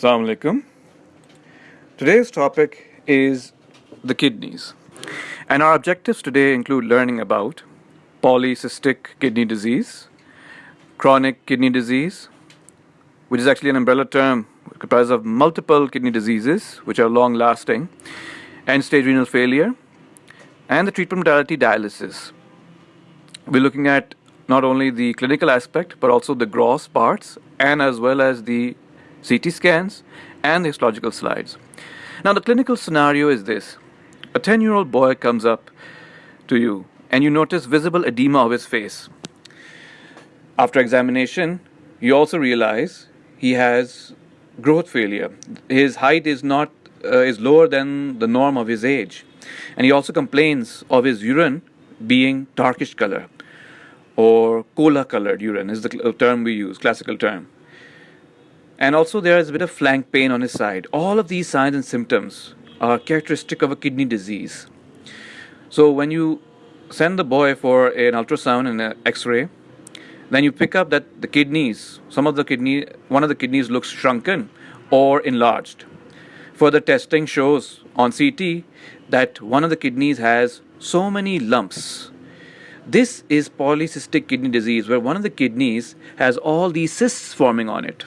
Assalamu alaikum. Today's topic is the kidneys. And our objectives today include learning about polycystic kidney disease, chronic kidney disease, which is actually an umbrella term comprised of multiple kidney diseases which are long lasting, end stage renal failure, and the treatment modality dialysis. We're looking at not only the clinical aspect but also the gross parts and as well as the CT scans and histological slides. Now the clinical scenario is this. A 10 year old boy comes up to you and you notice visible edema of his face. After examination, you also realize he has growth failure. His height is not uh, is lower than the norm of his age. And he also complains of his urine being darkish color or cola colored urine is the term we use, classical term. And also there is a bit of flank pain on his side. All of these signs and symptoms are characteristic of a kidney disease. So when you send the boy for an ultrasound and an x-ray, then you pick up that the kidneys, some of the kidney, one of the kidneys looks shrunken or enlarged. Further testing shows on CT that one of the kidneys has so many lumps. This is polycystic kidney disease where one of the kidneys has all these cysts forming on it.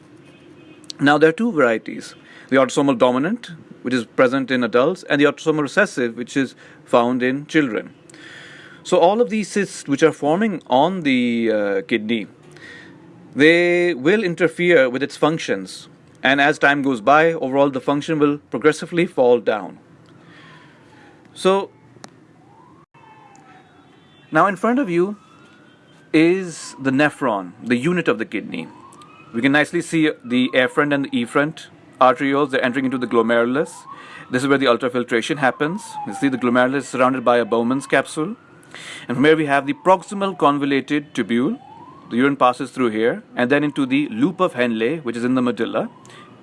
Now there are two varieties, the autosomal dominant which is present in adults and the autosomal recessive which is found in children. So all of these cysts which are forming on the uh, kidney, they will interfere with its functions and as time goes by overall the function will progressively fall down. So now in front of you is the nephron, the unit of the kidney. We can nicely see the afferent and the efferent arterioles, they're entering into the glomerulus. This is where the ultrafiltration happens. You see the glomerulus is surrounded by a Bowman's capsule. And from here we have the proximal convoluted tubule. The urine passes through here and then into the loop of Henle, which is in the medulla.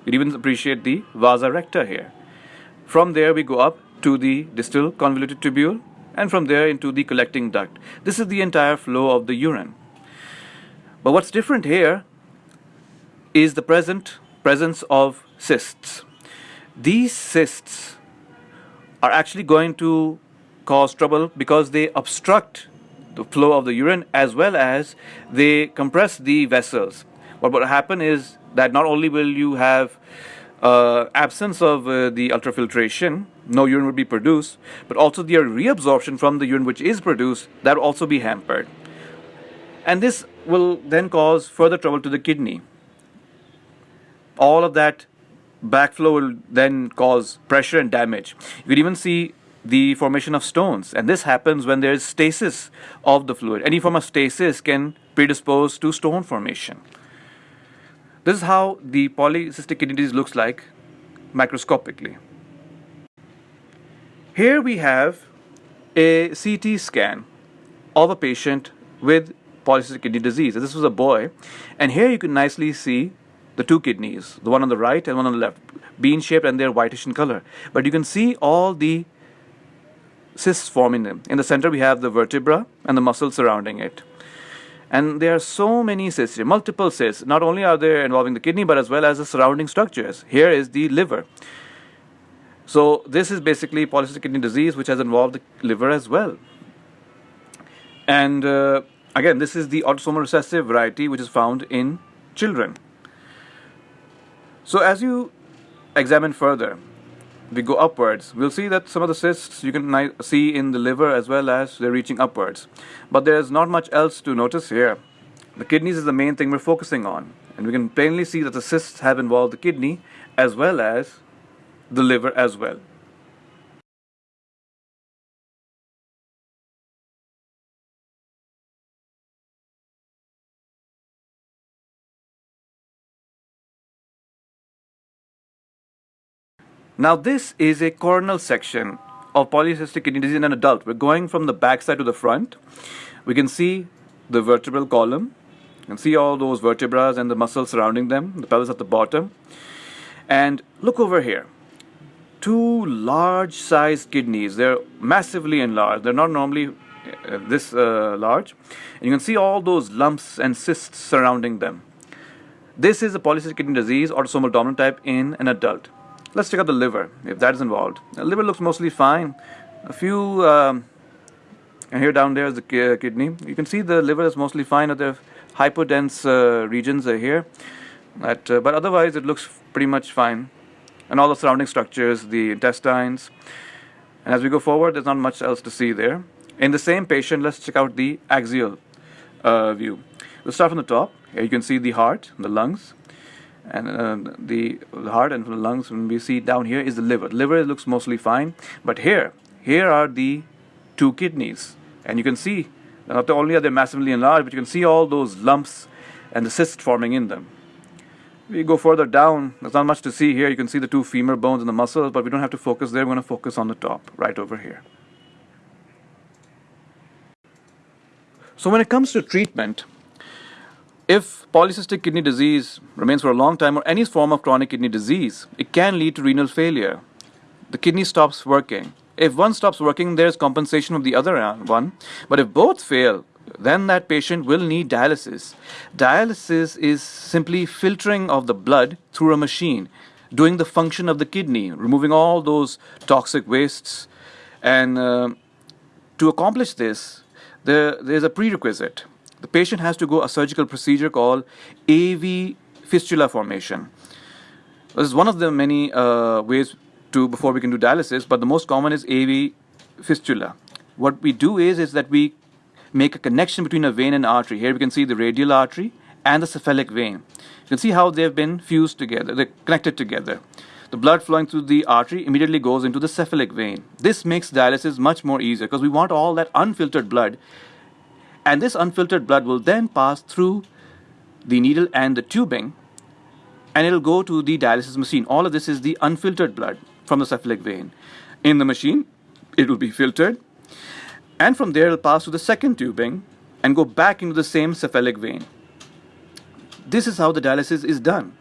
You even appreciate the vasa recta here. From there we go up to the distal convoluted tubule and from there into the collecting duct. This is the entire flow of the urine. But what's different here is the present presence of cysts. These cysts are actually going to cause trouble because they obstruct the flow of the urine as well as they compress the vessels. What will happen is that not only will you have uh, absence of uh, the ultrafiltration, no urine will be produced, but also the reabsorption from the urine which is produced, that will also be hampered. And this will then cause further trouble to the kidney all of that backflow will then cause pressure and damage. You could even see the formation of stones and this happens when there is stasis of the fluid. Any form of stasis can predispose to stone formation. This is how the polycystic kidney disease looks like microscopically. Here we have a CT scan of a patient with polycystic kidney disease. This was a boy and here you can nicely see the two kidneys, the one on the right and one on the left, bean shaped and they're whitish in color. But you can see all the cysts forming them. In the center we have the vertebra and the muscles surrounding it. And there are so many cysts, multiple cysts. Not only are they involving the kidney, but as well as the surrounding structures. Here is the liver. So this is basically polycystic kidney disease, which has involved the liver as well. And uh, again, this is the autosomal recessive variety, which is found in children. So as you examine further, we go upwards, we'll see that some of the cysts you can see in the liver as well as they're reaching upwards. But there's not much else to notice here. The kidneys is the main thing we're focusing on. And we can plainly see that the cysts have involved the kidney as well as the liver as well. Now this is a coronal section of polycystic kidney disease in an adult. We're going from the back side to the front. We can see the vertebral column. You can see all those vertebrae and the muscles surrounding them, the pelvis at the bottom. And look over here. Two large sized kidneys. They're massively enlarged. They're not normally uh, this uh, large. And you can see all those lumps and cysts surrounding them. This is a polycystic kidney disease, autosomal dominant type in an adult. Let's check out the liver, if that is involved. The liver looks mostly fine. A few, um, and here down there is the kidney. You can see the liver is mostly fine. The hypodense uh, regions are here. That, uh, but otherwise, it looks pretty much fine. And all the surrounding structures, the intestines. And as we go forward, there's not much else to see there. In the same patient, let's check out the axial uh, view. We'll start from the top. Here you can see the heart, the lungs, and uh, the, heart and the lungs. When we see down here is the liver. Liver looks mostly fine, but here, here are the two kidneys, and you can see not only are they massively enlarged, but you can see all those lumps and the cysts forming in them. We go further down, there's not much to see here. You can see the two femur bones and the muscles, but we don't have to focus there. We're going to focus on the top, right over here. So when it comes to treatment, if polycystic kidney disease remains for a long time or any form of chronic kidney disease, it can lead to renal failure. The kidney stops working. If one stops working, there's compensation of the other one. But if both fail, then that patient will need dialysis. Dialysis is simply filtering of the blood through a machine, doing the function of the kidney, removing all those toxic wastes. And uh, to accomplish this, there, there's a prerequisite. The patient has to go a surgical procedure called AV fistula formation. This is one of the many uh, ways to before we can do dialysis, but the most common is AV fistula. What we do is, is that we make a connection between a vein and artery. Here we can see the radial artery and the cephalic vein. You can see how they've been fused together, they're connected together. The blood flowing through the artery immediately goes into the cephalic vein. This makes dialysis much more easier because we want all that unfiltered blood. And this unfiltered blood will then pass through the needle and the tubing and it'll go to the dialysis machine. All of this is the unfiltered blood from the cephalic vein. In the machine, it will be filtered and from there it'll pass to the second tubing and go back into the same cephalic vein. This is how the dialysis is done.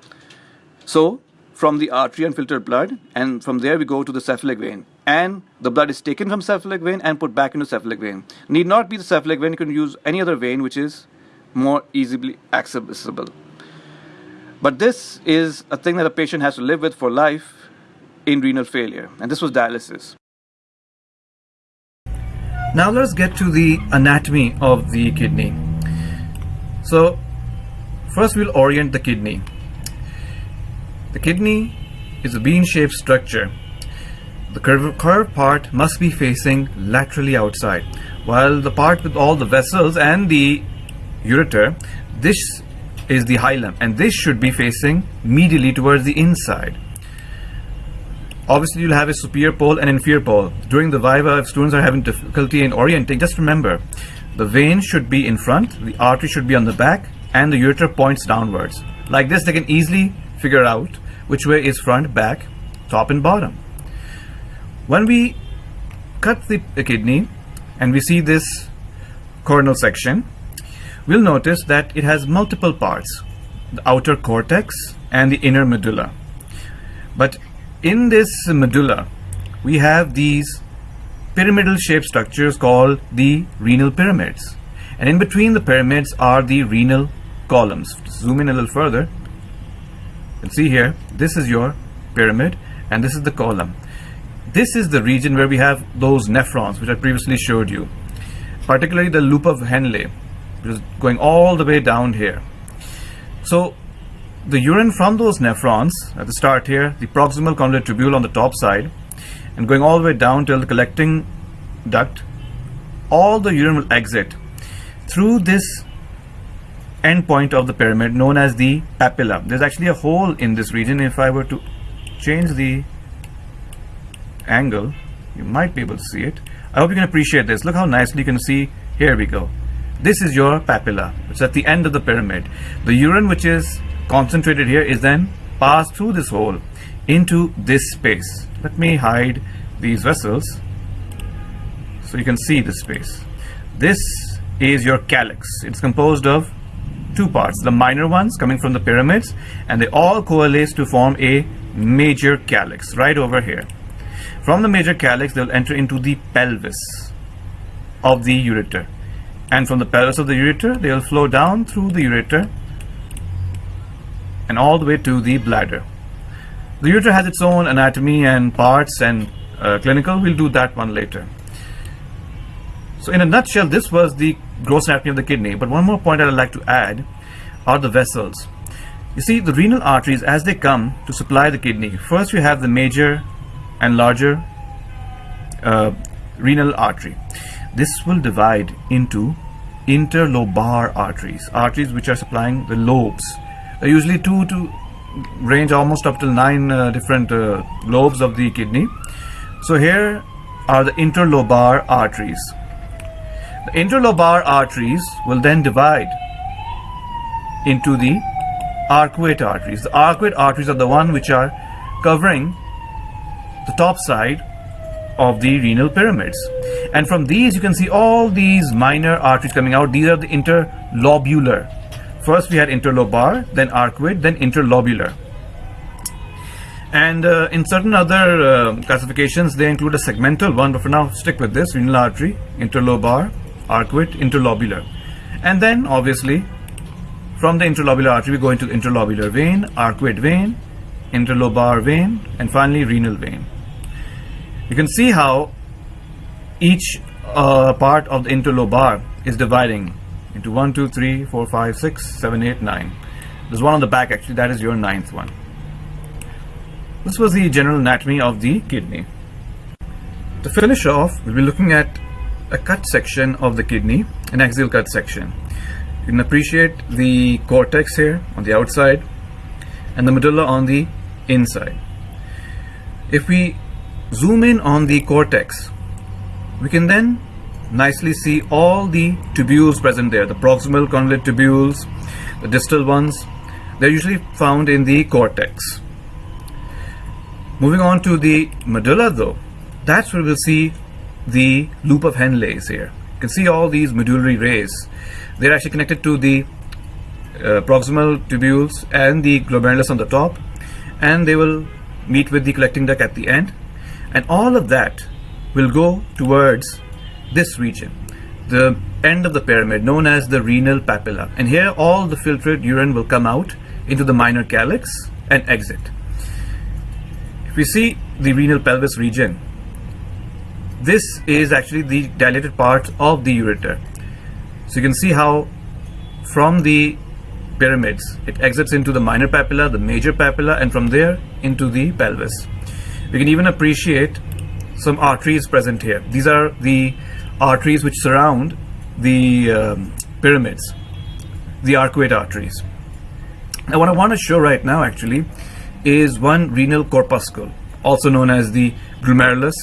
So from the artery unfiltered blood and from there we go to the cephalic vein and the blood is taken from cephalic vein and put back into cephalic vein. Need not be the cephalic vein, you can use any other vein which is more easily accessible. But this is a thing that a patient has to live with for life in renal failure and this was dialysis. Now let's get to the anatomy of the kidney. So first we'll orient the kidney. The kidney is a bean-shaped structure. The curved curve part must be facing laterally outside, while the part with all the vessels and the ureter, this is the hilum, and this should be facing medially towards the inside. Obviously, you'll have a superior pole and inferior pole. During the Viva, if students are having difficulty in orienting, just remember, the vein should be in front, the artery should be on the back, and the ureter points downwards. Like this, they can easily figure out which way is front, back, top and bottom. When we cut the kidney and we see this coronal section, we'll notice that it has multiple parts, the outer cortex and the inner medulla. But in this medulla, we have these pyramidal shaped structures called the renal pyramids. And in between the pyramids are the renal columns. Zoom in a little further. Can see here, this is your pyramid and this is the column. This is the region where we have those nephrons, which I previously showed you. Particularly the loop of Henle, which is going all the way down here. So the urine from those nephrons at the start here, the proximal convoluted tubule on the top side, and going all the way down till the collecting duct, all the urine will exit through this end point of the pyramid known as the papilla. There's actually a hole in this region. If I were to change the angle, you might be able to see it. I hope you can appreciate this. Look how nicely you can see. Here we go. This is your papilla. It's at the end of the pyramid. The urine which is concentrated here is then passed through this hole into this space. Let me hide these vessels so you can see this space. This is your calyx. It's composed of two parts, the minor ones coming from the pyramids, and they all coalesce to form a major calyx right over here. From the major calyx, they'll enter into the pelvis of the ureter. And from the pelvis of the ureter, they'll flow down through the ureter and all the way to the bladder. The ureter has its own anatomy and parts and uh, clinical. We'll do that one later. So in a nutshell, this was the gross anatomy of the kidney. But one more point I'd like to add are the vessels. You see, the renal arteries, as they come to supply the kidney, first we have the major and larger uh, renal artery. This will divide into interlobar arteries, arteries which are supplying the lobes. Usually two to range almost up to nine uh, different uh, lobes of the kidney. So here are the interlobar arteries. The interlobar arteries will then divide into the arcuate arteries. The arcuate arteries are the one which are covering the top side of the renal pyramids. And from these you can see all these minor arteries coming out. These are the interlobular. First we had interlobar, then arcuate, then interlobular. And uh, in certain other uh, classifications, they include a segmental one, but for now, stick with this renal artery, interlobar, arcuate, interlobular. And then, obviously, from the interlobular artery, we go into interlobular vein, arcuate vein, interlobar vein, and finally renal vein. You can see how each uh, part of the interlobar is dividing into 1, 2, 3, 4, 5, 6, 7, 8, 9. There's one on the back actually, that is your ninth one. This was the general anatomy of the kidney. To finish off, we'll be looking at a cut section of the kidney, an axial cut section. You can appreciate the cortex here on the outside and the medulla on the inside. If we zoom in on the cortex, we can then nicely see all the tubules present there, the proximal convolute tubules, the distal ones. They're usually found in the cortex. Moving on to the medulla though, that's where we'll see the loop of Henle's here. You can see all these medullary rays. They're actually connected to the uh, proximal tubules and the glomerulus on the top and they will meet with the collecting duct at the end and all of that will go towards this region the end of the pyramid known as the renal papilla and here all the filtrate urine will come out into the minor calyx and exit if we see the renal pelvis region, this is actually the dilated part of the ureter. So you can see how from the pyramids, it exits into the minor papilla, the major papilla, and from there into the pelvis. We can even appreciate some arteries present here. These are the arteries which surround the um, pyramids, the arcuate arteries. Now what I want to show right now actually is one renal corpuscle, also known as the glomerulus,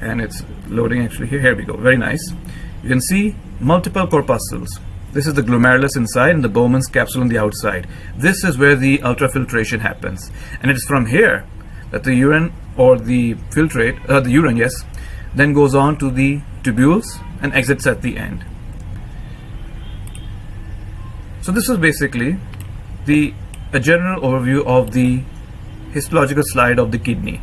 and it's loading actually here. Here we go. Very nice. You can see multiple corpuscles. This is the glomerulus inside and the Bowman's capsule on the outside. This is where the ultrafiltration happens. And it is from here that the urine or the filtrate, uh, the urine, yes, then goes on to the tubules and exits at the end. So this is basically the a general overview of the histological slide of the kidney.